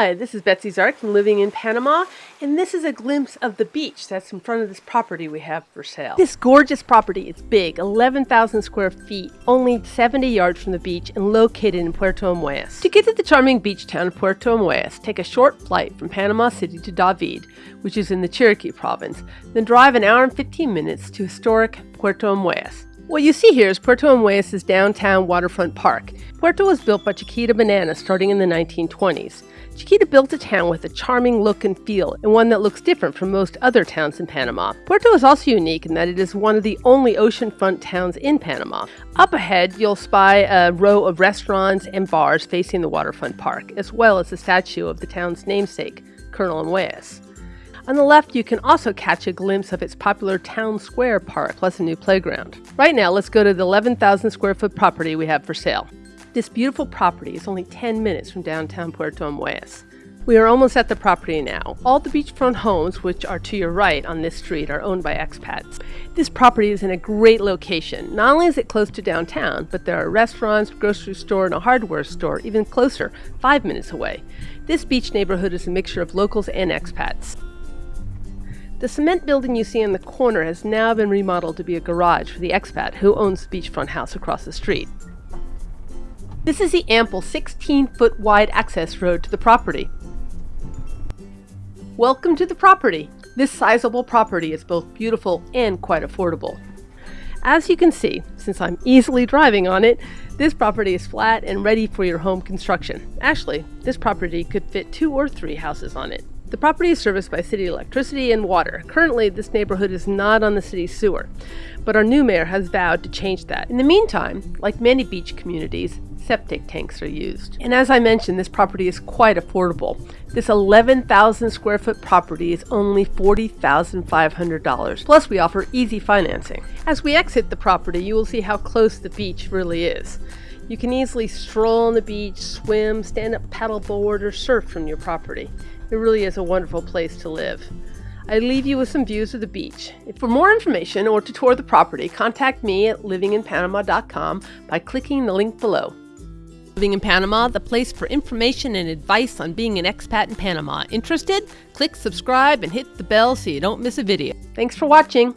Hi, this is Betsy Zark from Living in Panama, and this is a glimpse of the beach that's in front of this property we have for sale. This gorgeous property is big, 11,000 square feet, only 70 yards from the beach, and located in Puerto Armuelles. To get to the charming beach town of Puerto Armuelles, take a short flight from Panama City to David, which is in the Chiriquí province, then drive an hour and 15 minutes to historic Puerto Armuelles. What you see here is Puerto Armuelles' downtown waterfront park. Puerto was built by Chiquita Banana starting in the 1920s. Chiquita built a town with a charming look and feel, and one that looks different from most other towns in Panama. Puerto is also unique in that it is one of the only oceanfront towns in Panama. Up ahead, you'll spy a row of restaurants and bars facing the waterfront park, as well as the statue of the town's namesake, Colonel Armuelles. On the left, you can also catch a glimpse of its popular Town Square Park, plus a new playground. Right now, let's go to the 11,000 square foot property we have for sale. This beautiful property is only 10 minutes from downtown Puerto Armuelles. We are almost at the property now. All the beachfront homes, which are to your right on this street, are owned by expats. This property is in a great location. Not only is it close to downtown, but there are restaurants, grocery store, and a hardware store even closer, five minutes away. This beach neighborhood is a mixture of locals and expats. The cement building you see in the corner has now been remodeled to be a garage for the expat who owns the beachfront house across the street. This is the ample 16 foot wide access road to the property. Welcome to the property. This sizable property is both beautiful and quite affordable. As you can see, since I'm easily driving on it, this property is flat and ready for your home construction. Actually, this property could fit two or three houses on it. The property is serviced by city electricity and water. Currently, this neighborhood is not on the city's sewer, but our new mayor has vowed to change that. In the meantime, like many beach communities, septic tanks are used. And as I mentioned, this property is quite affordable. This 11,000 square foot property is only $40,500. Plus, we offer easy financing. As we exit the property, you will see how close the beach really is. You can easily stroll on the beach, swim, stand up paddleboard, or surf from your property. It really is a wonderful place to live. I leave you with some views of the beach. For more information or to tour the property, contact me at livinginpanama.com by clicking the link below. Living in Panama, the place for information and advice on being an expat in Panama. Interested? Click subscribe and hit the bell so you don't miss a video. Thanks for watching.